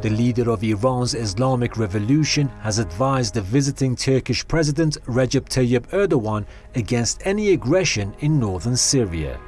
The leader of Iran's Islamic Revolution has advised the visiting Turkish President Recep Tayyip Erdogan against any aggression in northern Syria.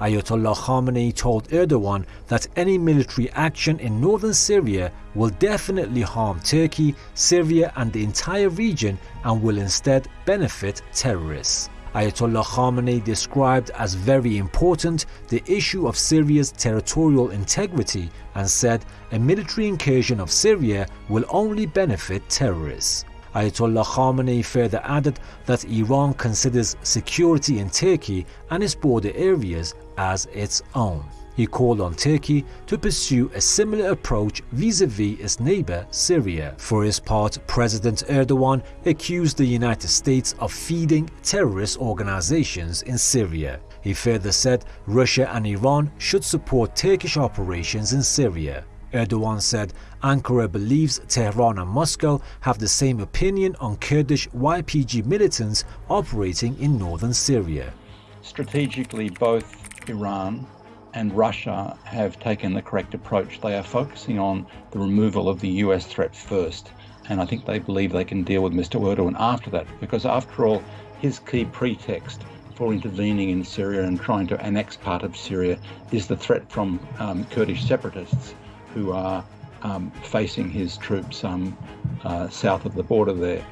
Ayatollah Khamenei told Erdogan that any military action in northern Syria will definitely harm Turkey, Syria and the entire region and will instead benefit terrorists. Ayatollah Khamenei described as very important the issue of Syria's territorial integrity and said a military incursion of Syria will only benefit terrorists. Ayatollah Khamenei further added that Iran considers security in Turkey and its border areas as its own. He called on Turkey to pursue a similar approach vis-a-vis its neighbor Syria. For his part, President Erdogan accused the United States of feeding terrorist organizations in Syria. He further said Russia and Iran should support Turkish operations in Syria. Erdogan said Ankara believes Tehran and Moscow have the same opinion on Kurdish YPG militants operating in northern Syria. Strategically, both Iran and Russia have taken the correct approach. They are focusing on the removal of the US threat first. And I think they believe they can deal with Mr. Erdogan after that, because after all, his key pretext for intervening in Syria and trying to annex part of Syria is the threat from um, Kurdish separatists who are um, facing his troops um, uh, south of the border there.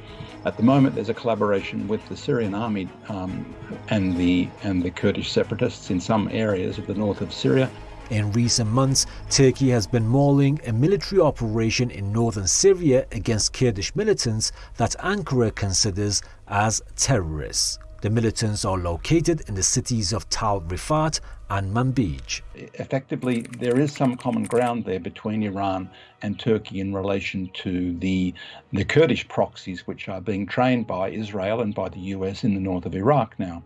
At the moment, there's a collaboration with the Syrian army um, and the and the Kurdish separatists in some areas of the north of Syria. In recent months, Turkey has been mauling a military operation in northern Syria against Kurdish militants that Ankara considers as terrorists. The militants are located in the cities of Tal Rifat and Manbij. Effectively, there is some common ground there between Iran and Turkey in relation to the, the Kurdish proxies which are being trained by Israel and by the US in the north of Iraq now.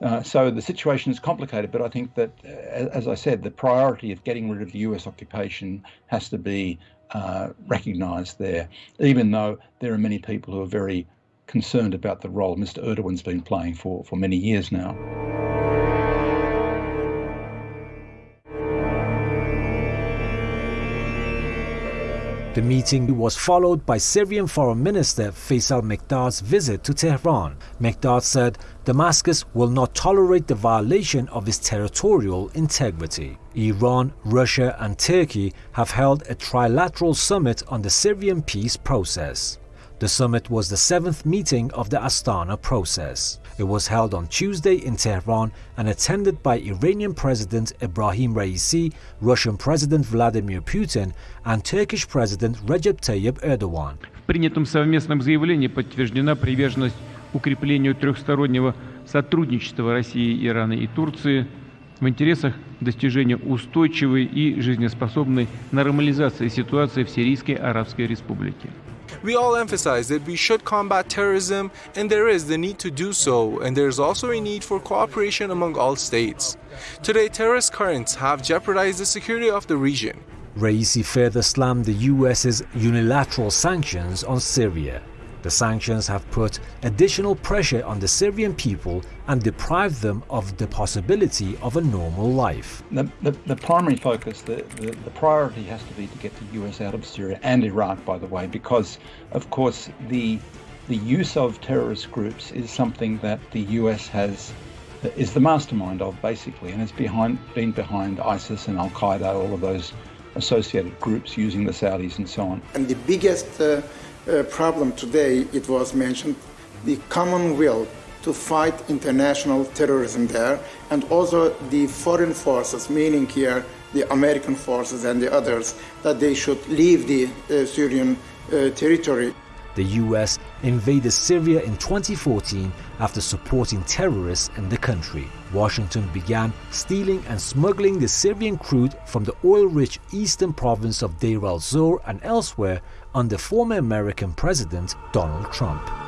Uh, so the situation is complicated, but I think that, uh, as I said, the priority of getting rid of the US occupation has to be uh, recognised there, even though there are many people who are very concerned about the role Mr. Erdogan's been playing for, for many years now. The meeting was followed by Syrian Foreign Minister Faisal Mekdad's visit to Tehran. Mekdad said Damascus will not tolerate the violation of its territorial integrity. Iran, Russia and Turkey have held a trilateral summit on the Syrian peace process. The summit was the seventh meeting of the Astana process. It was held on Tuesday in Tehran and attended by Iranian President Ebrahim Raisi, Russian President Vladimir Putin and Turkish President Recep Tayyip Erdogan. В принятом совместном заявлении подтверждена приверженность укреплению трехстороннего сотрудничества России, Ирана и Турции в интересах достижения устойчивой и жизнеспособной нормализации ситуации в Сирийской Арабской Республике. we all emphasize that we should combat terrorism and there is the need to do so and there is also a need for cooperation among all states. Today terrorist currents have jeopardized the security of the region. Raisi further slammed the US's unilateral sanctions on Syria. The sanctions have put additional pressure on the Syrian people and deprived them of the possibility of a normal life. The, the, the primary focus, the, the, the, priority has to be to get the US out of Syria and Iraq, by the way, because, of course, the, the use of terrorist groups is something that the US has is the mastermind of basically and has behind been behind ISIS and Al Qaeda, all of those associated groups using the Saudis and so on. And the biggest uh, uh, problem today, it was mentioned, the common will to fight international terrorism there, and also the foreign forces, meaning here the American forces and the others, that they should leave the uh, Syrian uh, territory. The US invaded Syria in 2014 after supporting terrorists in the country. Washington began stealing and smuggling the Syrian crude from the oil-rich eastern province of Deir al-Zor and elsewhere under former American President Donald Trump.